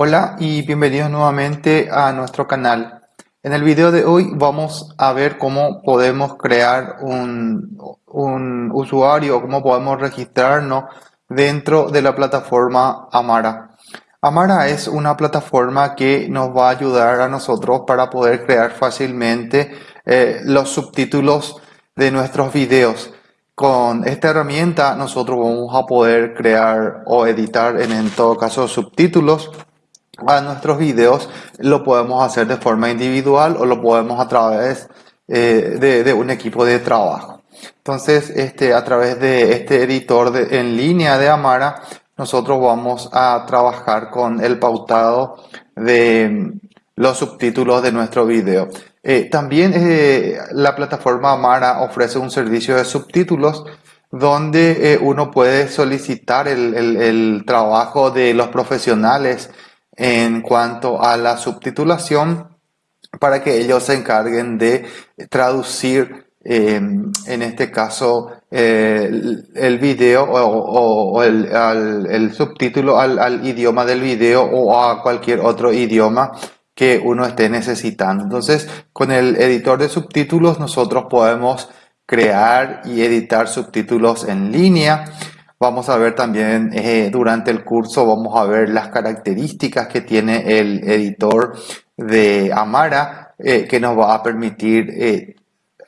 Hola y bienvenidos nuevamente a nuestro canal. En el video de hoy vamos a ver cómo podemos crear un, un usuario, cómo podemos registrarnos dentro de la plataforma Amara. Amara es una plataforma que nos va a ayudar a nosotros para poder crear fácilmente eh, los subtítulos de nuestros videos. Con esta herramienta nosotros vamos a poder crear o editar en, en todo caso subtítulos a nuestros videos lo podemos hacer de forma individual o lo podemos a través eh, de, un equipo de trabajo. Entonces, este, a través de este editor en línea de Amara, nosotros vamos a trabajar con el pautado de los subtítulos de nuestro video. Eh, también eh, la plataforma Amara ofrece un servicio de subtítulos donde uno puede solicitar el trabajo de los profesionales en cuanto a la subtitulación para que ellos se encarguen de traducir em, en este caso el, video o, el, subtítulo al, idioma del video o a cualquier otro idioma que uno esté necesitando. Entonces, con el editor de subtítulos nosotros podemos crear y editar subtítulos en línea Vamos a ver también eh, durante el curso, vamos a ver las características que tiene el editor de Amara eh, que nos va a permitir eh,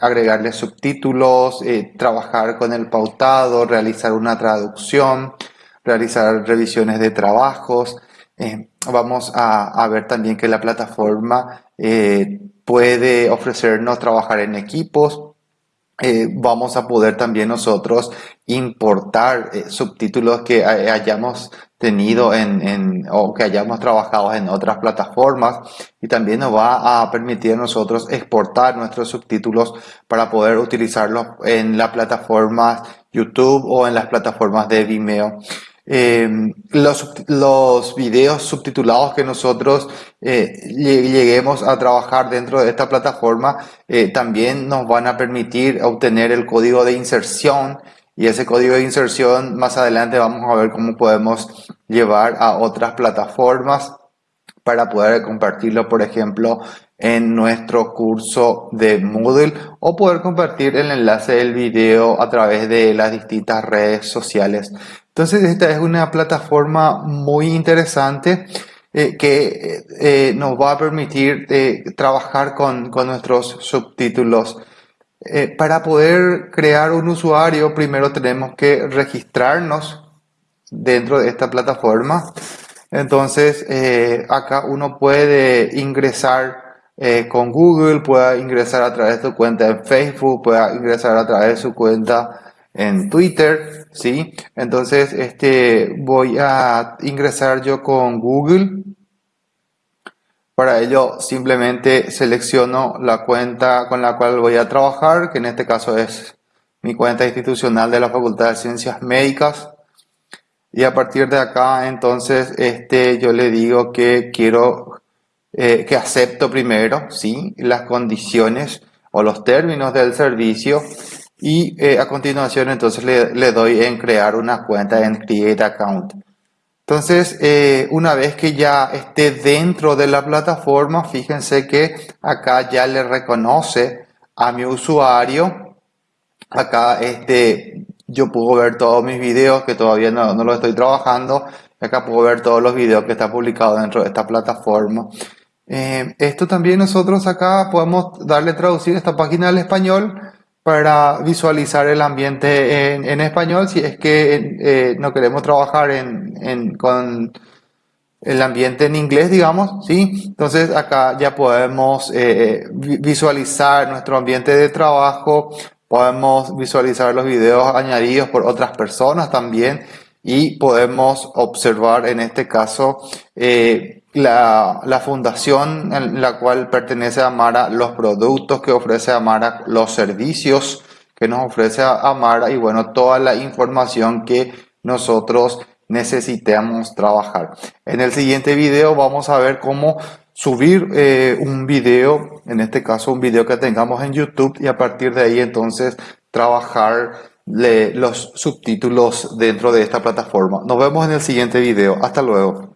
agregarle subtítulos, trabajar con el pautado, realizar una traducción, realizar revisiones de trabajos. vamos a, a, ver también que la plataforma puede ofrecernos trabajar en equipos, eh, vamos a poder también nosotros importar eh, subtítulos que hayamos tenido en, o que hayamos trabajado en otras plataformas y también nos va a permitir a nosotros exportar nuestros subtítulos para poder utilizarlos en las plataformas YouTube o en las plataformas de Vimeo. Em, los, los videos subtitulados que nosotros eh, lleguemos a trabajar dentro de esta plataforma eh, también nos van a permitir obtener el código de inserción y ese código de inserción más adelante vamos a ver cómo podemos llevar a otras plataformas para poder compartirlo, por ejemplo, en nuestro curso de Moodle o poder compartir el enlace del video a través de las distintas redes sociales. Entonces esta es una plataforma muy interesante eh, que eh, nos va a permitir eh, trabajar con, con, nuestros subtítulos. para poder crear un usuario primero tenemos que registrarnos dentro de esta plataforma. Entonces acá uno puede ingresar con Google, puede ingresar a través de su cuenta en Facebook, puede ingresar a través de su cuenta en Twitter, ¿sí? Entonces, este, voy a ingresar yo con Google. Para ello, simplemente selecciono la cuenta con la cual voy a trabajar, que en este caso es mi cuenta institucional de la Facultad de Ciencias Médicas. Y a partir de acá, entonces, este, yo le digo que quiero, eh, que acepto primero, ¿sí? Las condiciones o los términos del servicio y eh, a continuación entonces le, doy en crear una cuenta en Create Account. Entonces, eh, una vez que ya esté dentro de la plataforma, fíjense que acá ya le reconoce a mi usuario. Acá este, yo puedo ver todos mis videos que todavía no, no los estoy trabajando. Acá puedo ver todos los videos que están publicados dentro de esta plataforma. Eh, esto también nosotros acá podemos darle traducir esta página al español para visualizar el ambiente en, español si es que eh, no queremos trabajar en, con el ambiente en inglés, digamos, ¿sí? Entonces acá ya podemos eh, visualizar nuestro ambiente de trabajo, podemos visualizar los videos añadidos por otras personas también y podemos observar en este caso eh, la, la, fundación en la cual pertenece Amara, los productos que ofrece Amara, los servicios que nos ofrece Amara y bueno, toda la información que nosotros necesitamos trabajar. En el siguiente video vamos a ver cómo subir eh, un video, en este caso un video que tengamos en YouTube y a partir de ahí entonces trabajar los subtítulos dentro de esta plataforma. Nos vemos en el siguiente video. Hasta luego.